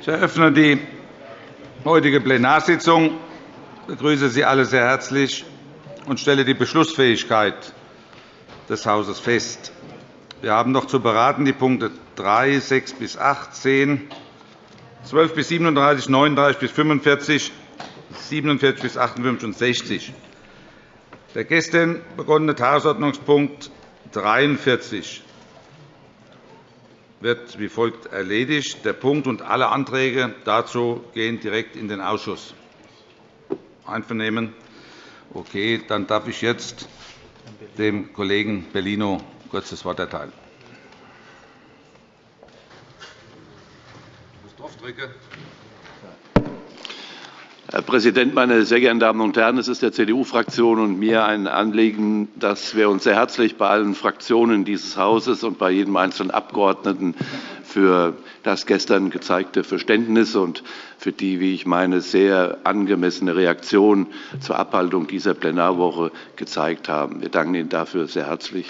Ich eröffne die heutige Plenarsitzung, begrüße Sie alle sehr herzlich und stelle die Beschlussfähigkeit des Hauses fest. Wir haben noch zu beraten die Punkte 3, 6 bis 8, 10, 12 bis 37, 39 bis 45, 47 bis 58 und 60. Der gestern begonnene Tagesordnungspunkt 43 wird wie folgt erledigt. Der Punkt und alle Anträge dazu gehen direkt in den Ausschuss. Einvernehmen? Okay, dann darf ich jetzt dem Kollegen Bellino kurz das Wort erteilen. Herr Präsident, meine sehr geehrten Damen und Herren! Es ist der CDU-Fraktion und mir ein Anliegen, dass wir uns sehr herzlich bei allen Fraktionen dieses Hauses und bei jedem einzelnen Abgeordneten für das gestern gezeigte Verständnis und für die, wie ich meine, sehr angemessene Reaktion zur Abhaltung dieser Plenarwoche gezeigt haben. Wir danken Ihnen dafür sehr herzlich.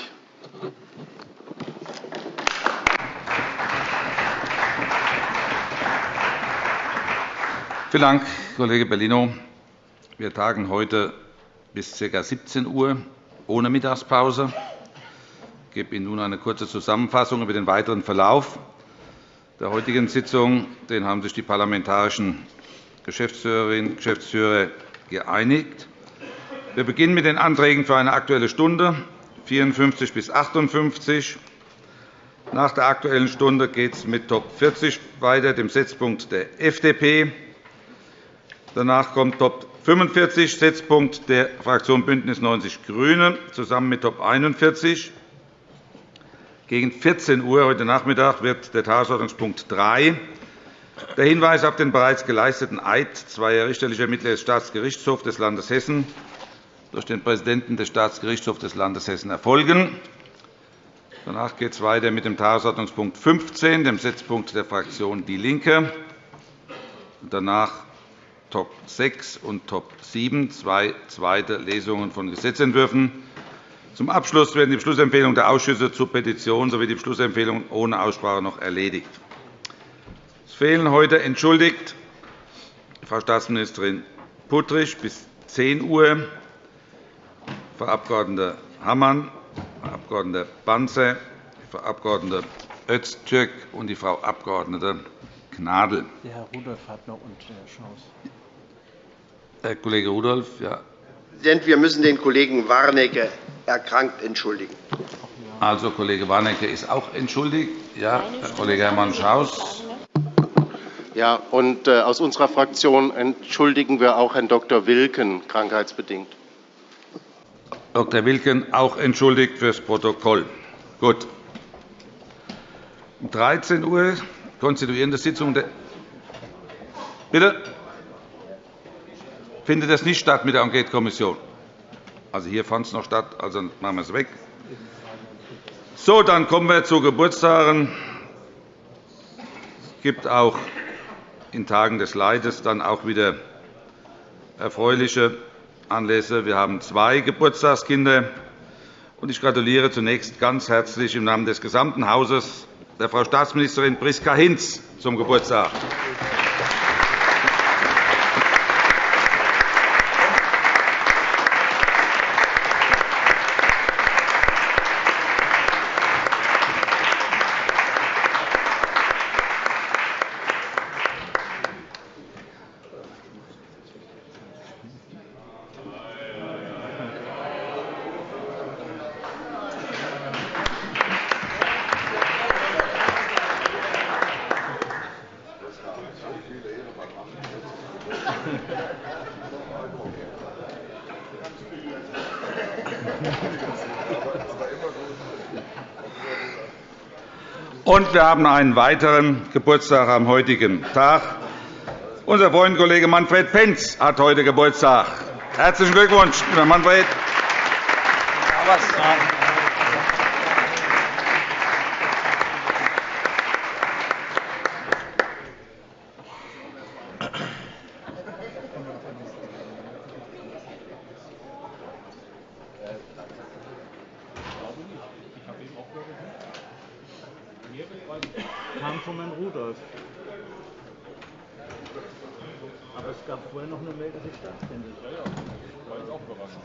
Vielen Dank, Kollege Bellino. Wir tagen heute bis ca. 17 Uhr ohne Mittagspause. Ich gebe Ihnen nun eine kurze Zusammenfassung über den weiteren Verlauf der heutigen Sitzung. Den haben sich die parlamentarischen Geschäftsführerinnen und Geschäftsführer geeinigt. Wir beginnen mit den Anträgen für eine Aktuelle Stunde 54 bis 58. Nach der Aktuellen Stunde geht es mit Top 40 weiter, dem Setzpunkt der FDP. Danach kommt Top 45, Setzpunkt der Fraktion BÜNDNIS 90 die GRÜNEN, zusammen mit Top 41. Gegen 14 Uhr heute Nachmittag wird der Tagesordnungspunkt 3, der Hinweis auf den bereits geleisteten Eid zweier richterlicher Mitglieder des Staatsgerichtshofs des Landes Hessen durch den Präsidenten des Staatsgerichtshofs des Landes Hessen erfolgen. Danach geht es weiter mit dem Tagesordnungspunkt 15, dem Setzpunkt der Fraktion DIE LINKE. Danach Top 6 und Top 7, zwei zweite Lesungen von Gesetzentwürfen. Zum Abschluss werden die Beschlussempfehlungen der Ausschüsse zur Petition sowie die Beschlussempfehlungen ohne Aussprache noch erledigt. Es fehlen heute entschuldigt Frau Staatsministerin Puttrich bis 10 Uhr, Frau Abg. Hammann, Frau Abg. Banzer, Frau Abg. Öztürk und die Frau Abg. Gnadl. Herr Rudolph hat noch und Herr Schaus. Herr Kollege Rudolph, ja. Präsident, wir müssen den Kollegen Warnecke erkrankt entschuldigen. Also, Kollege Warnecke ist auch entschuldigt. Ja, Herr Kollege Hermann Schaus. Ja, und äh, aus unserer Fraktion entschuldigen wir auch Herrn Dr. Wilken krankheitsbedingt. Dr. Wilken auch entschuldigt fürs Protokoll. Gut. Um 13 Uhr konstituierende Sitzung der Bitte? Findet das nicht statt mit der Enquetekommission. Also hier fand es noch statt, also machen wir es weg. So, dann kommen wir zu Geburtstagen. Es gibt auch in Tagen des Leides dann auch wieder erfreuliche Anlässe. Wir haben zwei Geburtstagskinder. Ich gratuliere zunächst ganz herzlich im Namen des gesamten Hauses der Frau Staatsministerin Priska Hinz zum Geburtstag. Und wir haben einen weiteren Geburtstag am heutigen Tag. Unser Freund Kollege Manfred Penz hat heute Geburtstag. Herzlichen Glückwunsch, lieber Manfred. Kam von Herrn Rudolph. Es gab vorher noch eine Mail, dass ich stattfindet. War ich auch überrascht.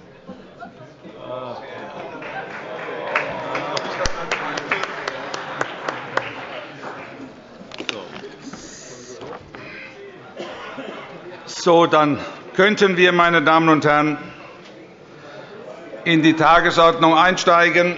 So, dann könnten wir, meine Damen und Herren, in die Tagesordnung einsteigen.